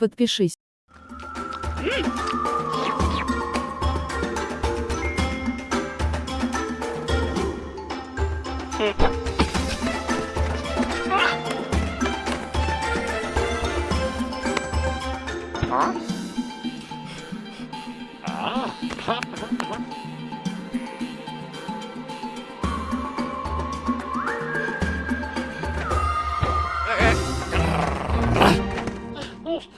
Подпишись. А? А?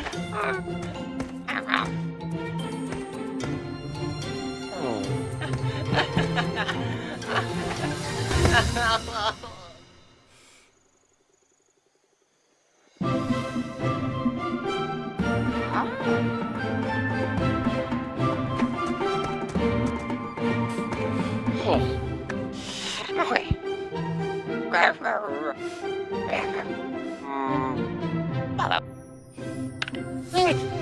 Mama. Oh?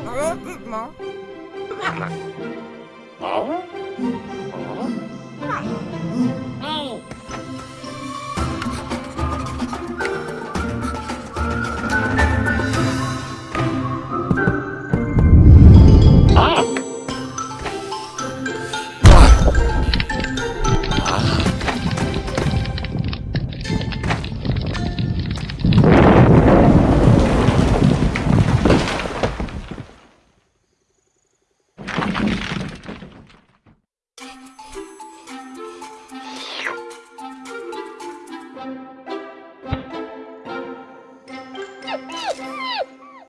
Regroupement. Ah. Ah.